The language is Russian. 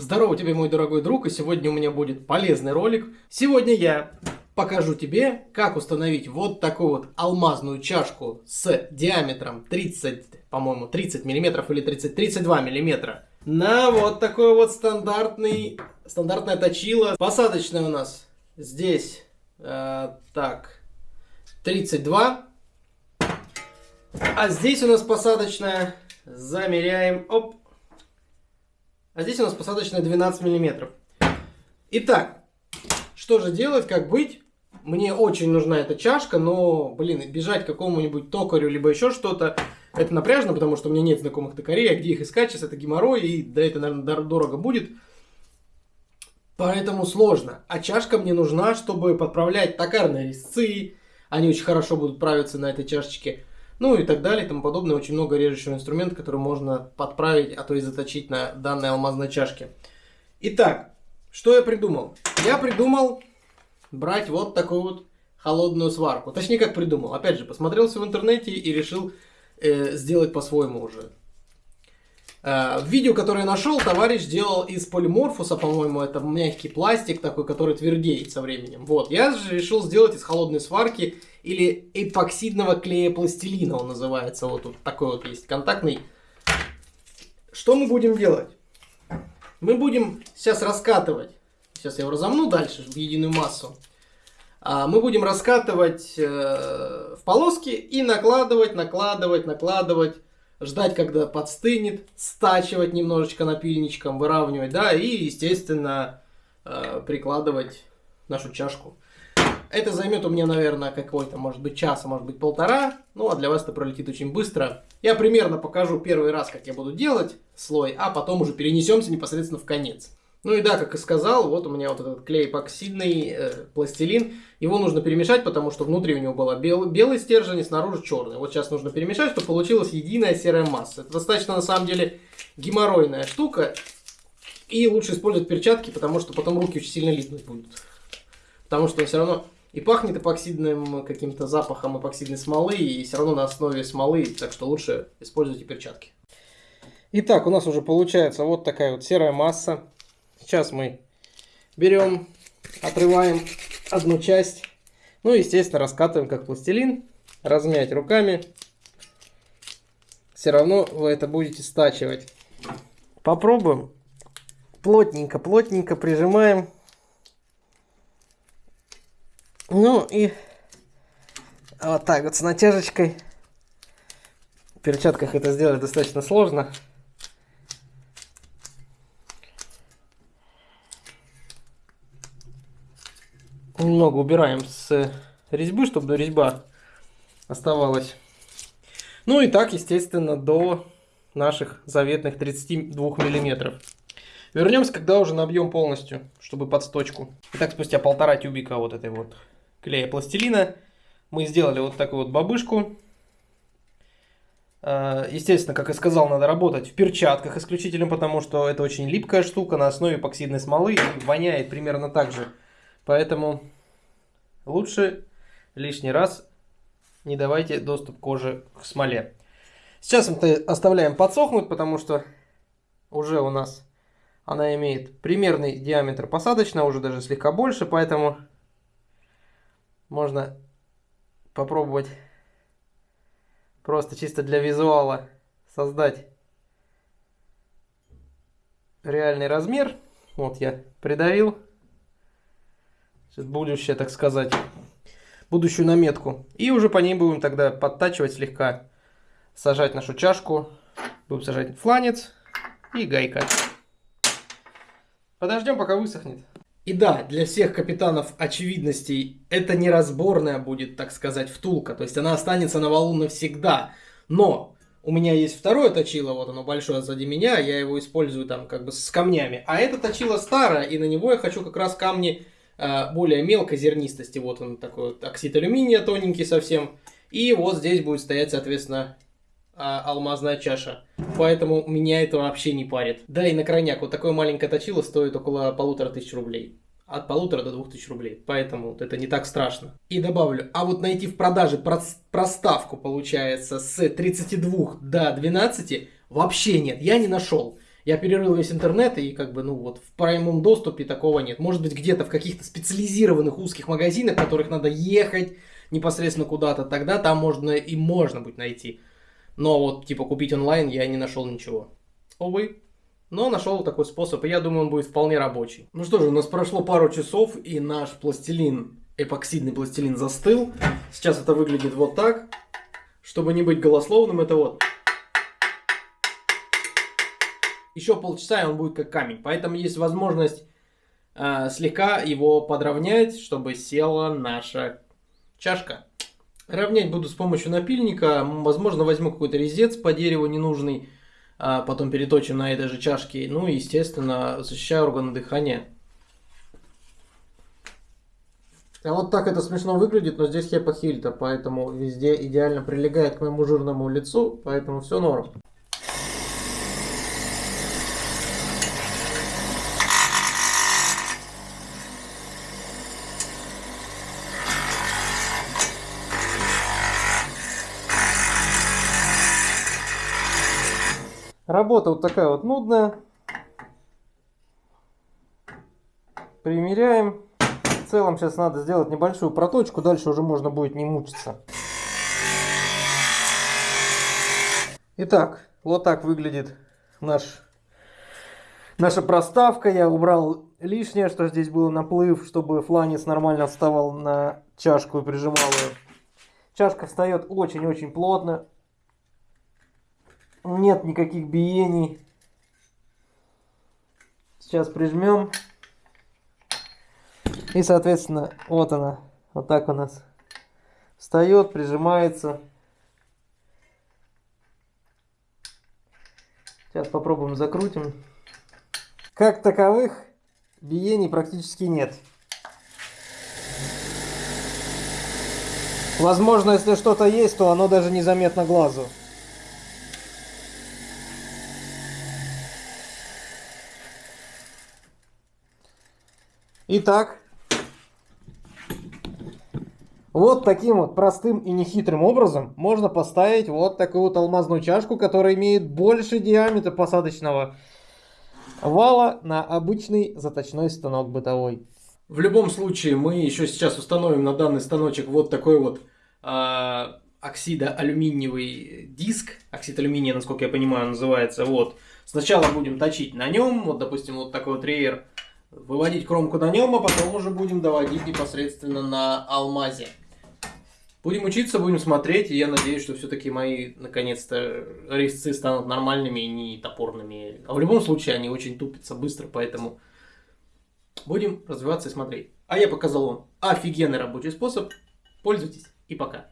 Здорово тебе, мой дорогой друг, и сегодня у меня будет полезный ролик. Сегодня я покажу тебе, как установить вот такую вот алмазную чашку с диаметром 30, по-моему, 30 миллиметров или 30, 32 миллиметра на вот такой вот стандартный, стандартная точила. Посадочная у нас здесь, э, так, 32. А здесь у нас посадочная, замеряем, оп, а здесь у нас посадочная 12 миллиметров. Итак, что же делать, как быть? Мне очень нужна эта чашка, но, блин, бежать к какому-нибудь токарю, либо еще что-то, это напряжно, потому что у меня нет знакомых токарей, а где их искать, сейчас это геморрой, и да, это, наверное, дорого будет. Поэтому сложно. А чашка мне нужна, чтобы подправлять токарные резцы, они очень хорошо будут правиться на этой чашечке ну и так далее и тому подобное. Очень много режущего инструмента, который можно подправить, а то и заточить на данной алмазной чашке. Итак, что я придумал? Я придумал брать вот такую вот холодную сварку. Точнее, как придумал. Опять же, посмотрелся в интернете и решил э, сделать по-своему уже. Э, видео, которое я нашел, товарищ делал из полиморфуса, по-моему, это мягкий пластик такой, который твердеет со временем. Вот, я же решил сделать из холодной сварки или эпоксидного клея пластилина, он называется. Вот тут такой вот есть контактный. Что мы будем делать? Мы будем сейчас раскатывать, сейчас я его разомну дальше в единую массу. А, мы будем раскатывать э, в полоски и накладывать, накладывать, накладывать ждать, когда подстынет, стачивать немножечко напильничком, выравнивать, да, и, естественно, э, прикладывать нашу чашку. Это займет у меня, наверное, какой-то, может быть, час, а может быть, полтора. Ну, а для вас это пролетит очень быстро. Я примерно покажу первый раз, как я буду делать слой, а потом уже перенесемся непосредственно в конец. Ну и да, как и сказал, вот у меня вот этот клей эпоксидный э, пластилин. Его нужно перемешать, потому что внутри у него был бел, белый стержень и снаружи черный. Вот сейчас нужно перемешать, чтобы получилась единая серая масса. Это достаточно, на самом деле, геморройная штука. И лучше использовать перчатки, потому что потом руки очень сильно липнуть будут. Потому что все равно и пахнет эпоксидным каким-то запахом эпоксидной смолы, и все равно на основе смолы, так что лучше используйте перчатки. Итак, у нас уже получается вот такая вот серая масса. Сейчас мы берем, отрываем одну часть. Ну, естественно, раскатываем как пластилин. Размять руками. Все равно вы это будете стачивать. Попробуем. Плотненько, плотненько прижимаем. Ну и вот так вот с натяжечкой. В перчатках это сделать достаточно сложно. Немного убираем с резьбы, чтобы резьба оставалась. Ну и так, естественно, до наших заветных 32 миллиметров. Вернемся, когда уже набьем полностью, чтобы под сточку. Итак, спустя полтора тюбика вот этой вот клея пластилина мы сделали вот такую вот бабышку. А, естественно, как и сказал, надо работать в перчатках исключительно, потому что это очень липкая штука на основе эпоксидной смолы и воняет примерно так же. Поэтому лучше лишний раз не давайте доступ кожи к смоле. Сейчас мы оставляем подсохнуть, потому что уже у нас она имеет примерный диаметр посадочного, уже даже слегка больше, поэтому можно попробовать просто чисто для визуала создать реальный размер. Вот я придавил будущее, так сказать, будущую наметку. И уже по ней будем тогда подтачивать слегка, сажать нашу чашку, будем сажать фланец и гайка. Подождем, пока высохнет. И да, для всех капитанов очевидностей, это не разборная будет, так сказать, втулка. То есть она останется на валу навсегда. Но у меня есть второе точило, вот оно большое сзади меня, я его использую там как бы с камнями. А это точило старое, и на него я хочу как раз камни более мелкой зернистости. Вот он такой вот оксид алюминия тоненький совсем. И вот здесь будет стоять, соответственно, а, алмазная чаша. Поэтому меня это вообще не парит. Да и на крайняк вот такое маленькое точило стоит около полутора тысяч рублей. От полутора до двух тысяч рублей. Поэтому вот это не так страшно. И добавлю, а вот найти в продаже проставку получается с 32 до 12 вообще нет, я не нашел. Я перерыл весь интернет, и как бы, ну вот, в прямом доступе такого нет. Может быть, где-то в каких-то специализированных узких магазинах, в которых надо ехать непосредственно куда-то, тогда там можно и можно будет найти. Но вот, типа, купить онлайн я не нашел ничего. Увы. Но нашел такой способ, и я думаю, он будет вполне рабочий. Ну что же, у нас прошло пару часов, и наш пластилин, эпоксидный пластилин застыл. Сейчас это выглядит вот так. Чтобы не быть голословным, это вот еще полчаса, и он будет как камень. Поэтому есть возможность э, слегка его подровнять, чтобы села наша чашка. Равнять буду с помощью напильника. Возможно, возьму какой-то резец по дереву ненужный, а потом переточим на этой же чашке. Ну и, естественно, защищаю органы дыхания. А вот так это смешно выглядит, но здесь хепахильта, поэтому везде идеально прилегает к моему жирному лицу, поэтому все норм. Работа вот такая вот нудная. Примеряем. В целом сейчас надо сделать небольшую проточку, дальше уже можно будет не мучиться. Итак, вот так выглядит наш, наша проставка. Я убрал лишнее, что здесь был наплыв, чтобы фланец нормально вставал на чашку и прижимал ее. Чашка встает очень-очень плотно нет никаких биений. Сейчас прижмем. И, соответственно, вот она. Вот так у нас встает, прижимается. Сейчас попробуем закрутим. Как таковых биений практически нет. Возможно, если что-то есть, то оно даже незаметно глазу. Итак, вот таким вот простым и нехитрым образом можно поставить вот такую вот алмазную чашку, которая имеет больше диаметра посадочного вала на обычный заточной станок бытовой. В любом случае, мы еще сейчас установим на данный станочек вот такой вот э, оксидоалюминиевый диск. Оксид алюминия, насколько я понимаю, называется. Вот. Сначала будем точить на нем. Вот, допустим, вот такой вот рейер выводить кромку на нем, а потом уже будем доводить непосредственно на алмазе. Будем учиться, будем смотреть, и я надеюсь, что все-таки мои, наконец-то, резцы станут нормальными и не топорными. А в любом случае, они очень тупятся быстро, поэтому будем развиваться и смотреть. А я показал вам офигенный рабочий способ. Пользуйтесь и пока.